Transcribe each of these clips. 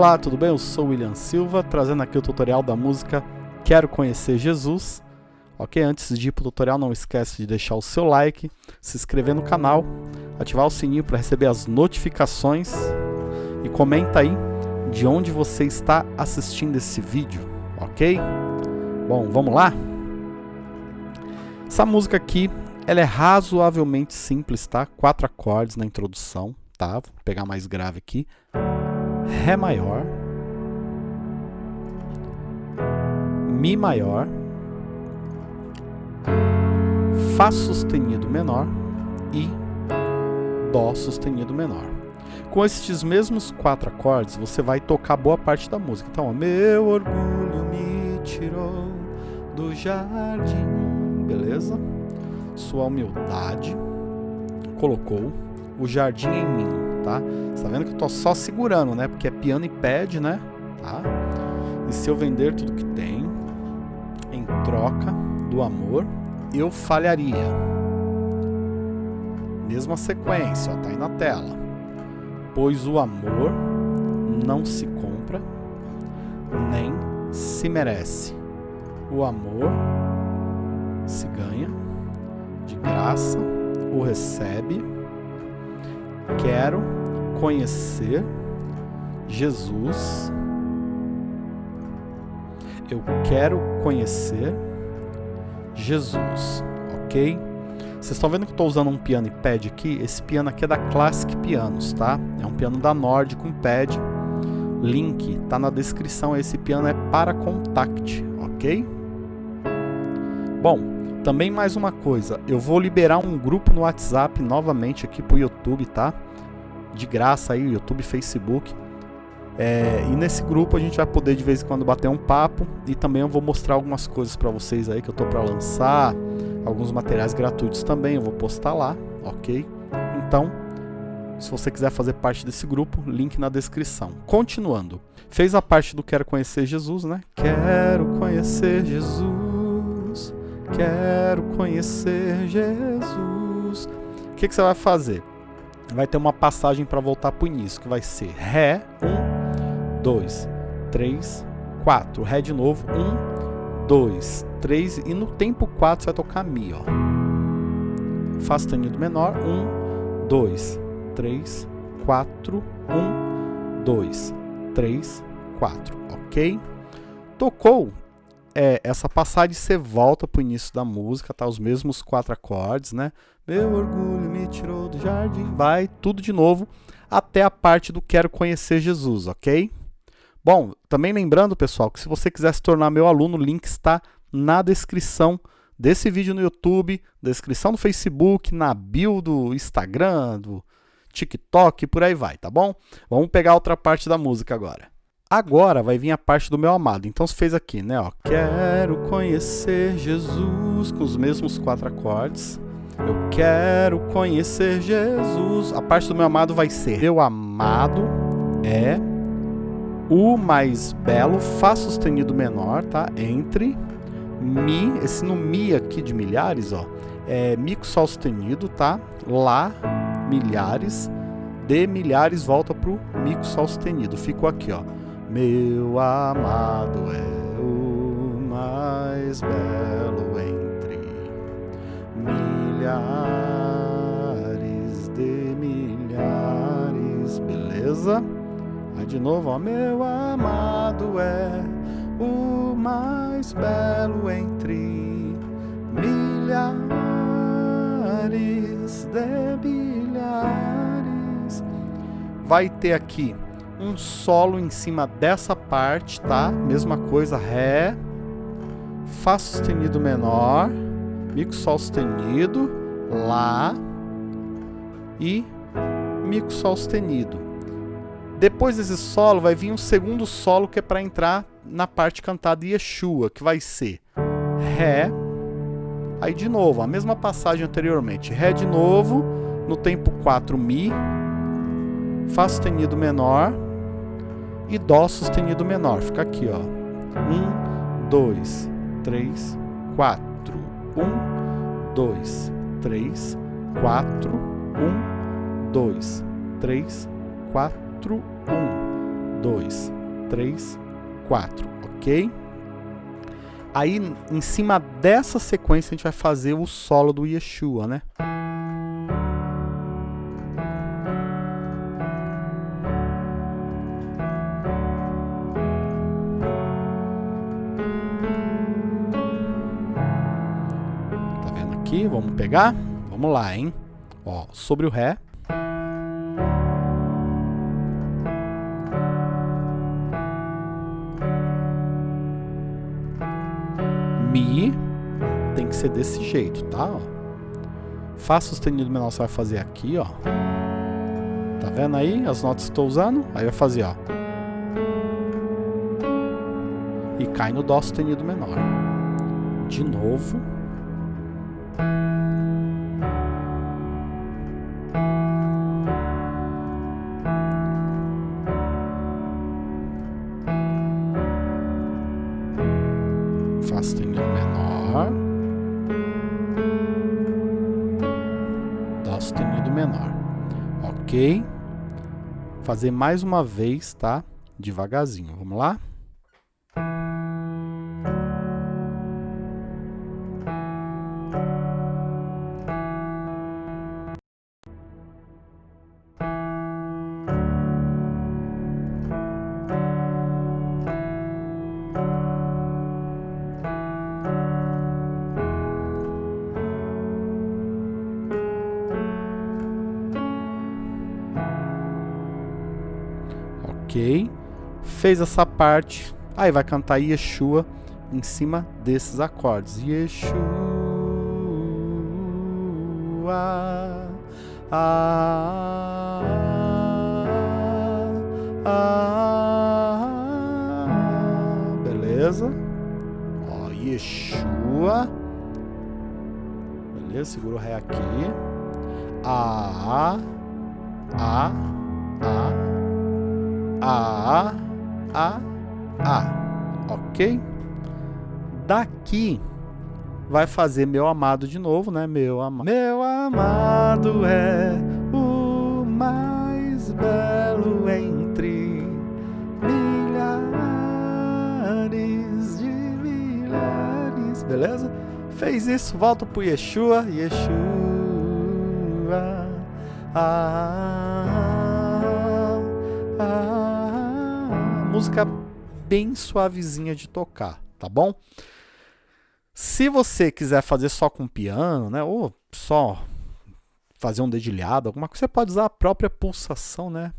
Olá, tudo bem? Eu sou William Silva, trazendo aqui o tutorial da música Quero Conhecer Jesus. Ok? Antes de ir para o tutorial, não esquece de deixar o seu like, se inscrever no canal, ativar o sininho para receber as notificações e comenta aí de onde você está assistindo esse vídeo, ok? Bom, vamos lá? Essa música aqui, ela é razoavelmente simples, tá? Quatro acordes na introdução, tá? Vou pegar mais grave aqui. Ré maior, Mi maior, Fá sustenido menor e Dó sustenido menor. Com estes mesmos quatro acordes, você vai tocar boa parte da música. Então, ó, meu orgulho me tirou do jardim, beleza? Sua humildade colocou o jardim em mim, tá? Você tá vendo que eu tô só segurando, né? Porque é piano e pad, né? Tá? E se eu vender tudo que tenho, em troca do amor, eu falharia. Mesma sequência, ó, tá aí na tela pois o amor não se compra nem se merece. O amor se ganha de graça, o recebe. Quero conhecer Jesus. Eu quero conhecer Jesus, ok? Vocês estão vendo que eu estou usando um piano e pad aqui? Esse piano aqui é da Classic Pianos, tá? É um piano da Nord com pad. Link tá na descrição. Esse piano é para contact, ok? Bom, também mais uma coisa. Eu vou liberar um grupo no WhatsApp novamente aqui pro YouTube, tá? De graça aí, YouTube, Facebook. É, e nesse grupo a gente vai poder de vez em quando bater um papo e também eu vou mostrar algumas coisas para vocês aí que eu tô para lançar alguns materiais gratuitos também, eu vou postar lá, ok? Então, se você quiser fazer parte desse grupo, link na descrição. Continuando, fez a parte do Quero Conhecer Jesus, né? Quero conhecer Jesus, quero conhecer Jesus. O que, que você vai fazer? Vai ter uma passagem para voltar para o início, que vai ser Ré, 1, 2, 3, 4. Ré de novo, 1, 2, 3 e no tempo 4 você vai tocar Mi, ó. Fá sustenido menor, 1, 2, 3, 4, 1, 2, 3, 4, ok? Tocou é, essa passagem, você volta pro início da música, tá? Os mesmos quatro acordes, né? Meu orgulho me tirou do jardim, vai, tudo de novo, até a parte do quero conhecer Jesus, ok? Bom, também lembrando, pessoal, que se você quiser se tornar meu aluno, o link está na descrição desse vídeo no YouTube, descrição do Facebook, na bio do Instagram, do TikTok, por aí vai, tá bom? Vamos pegar outra parte da música agora. Agora vai vir a parte do meu amado. Então você fez aqui, né? Ó, quero conhecer Jesus com os mesmos quatro acordes. Eu quero conhecer Jesus. A parte do meu amado vai ser meu amado é o mais belo, Fá sustenido menor, tá? Entre Mi, esse no Mi aqui de milhares, ó, é Mi com Sol sustenido, tá? Lá, milhares, de milhares volta pro Mi com Sol sustenido. Ficou aqui, ó. Meu amado é o mais belo entre milhares de milhares, beleza? Aí de novo, ó, meu amado é o mais belo entre milhares de milhares. Vai ter aqui um solo em cima dessa parte, tá? Mesma coisa, Ré, Fá sustenido menor, Mi com Sol sustenido, Lá e Mi com Sol sustenido. Depois desse solo vai vir um segundo solo que é para entrar na parte cantada Yeshua, que vai ser Ré, aí de novo, a mesma passagem anteriormente, Ré de novo, no tempo 4 Mi, Fá sustenido menor e Dó sustenido menor. Fica aqui, ó. 1, 2, 3, 4. 1, 2, 3, 4. 1, 2, 3, 4. 1, dois, três, quatro, ok? Aí, em cima dessa sequência, a gente vai fazer o solo do Yeshua, né? Aqui? Vamos pegar? Vamos lá, hein? Ó, sobre o Ré. Mi tem que ser desse jeito, tá? Ó. Fá sustenido menor você vai fazer aqui, ó. Tá vendo aí as notas que estou usando? Aí vai fazer, ó. E cai no Dó sustenido menor. De novo. Ok? Fazer mais uma vez, tá? Devagarzinho. Vamos lá? Ok. Fez essa parte. Aí vai cantar Yeshua em cima desses acordes. Yeshua. Ah, ah, beleza. Ó, Yeshua. Beleza, segura o Ré aqui. A, A, A, A, A, A, ok? Daqui vai fazer meu amado de novo, né? Meu, ama meu amado é o mais belo entre milhares de milhares, beleza? Fez isso, volta pro Yeshua, Yeshua, ah, música bem suavezinha de tocar, tá bom? Se você quiser fazer só com piano, né, ou só fazer um dedilhado, alguma coisa, você pode usar a própria pulsação, né?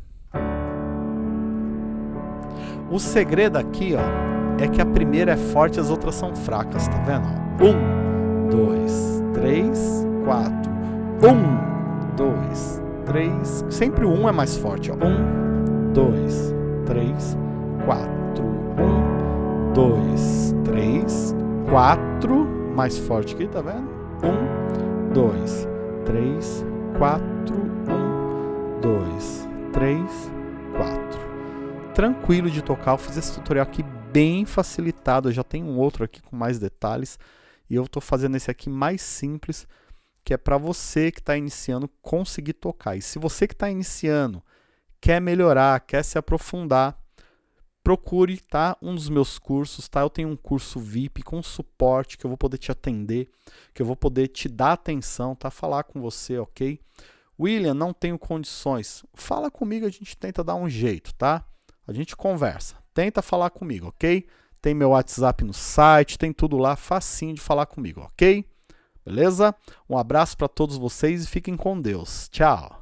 O segredo aqui, ó, é que a primeira é forte e as outras são fracas, tá vendo? Um, dois, três, quatro. Um, dois, três. Sempre um é mais forte, ó. Um, dois, três, quatro. Um, dois, três, quatro, mais forte aqui, tá vendo? Um, dois, três, quatro, um, dois, três, quatro. Tranquilo de tocar, eu fiz esse tutorial aqui bem facilitado, eu já tenho um outro aqui com mais detalhes, e eu estou fazendo esse aqui mais simples, que é para você que está iniciando conseguir tocar. E se você que está iniciando quer melhorar, quer se aprofundar, procure tá, um dos meus cursos, tá? Eu tenho um curso VIP com suporte que eu vou poder te atender, que eu vou poder te dar atenção, tá? Falar com você, ok? William, não tenho condições. Fala comigo, a gente tenta dar um jeito, tá? A gente conversa. Tenta falar comigo, ok? Tem meu WhatsApp no site, tem tudo lá, facinho de falar comigo, ok? Beleza? Um abraço para todos vocês e fiquem com Deus. Tchau!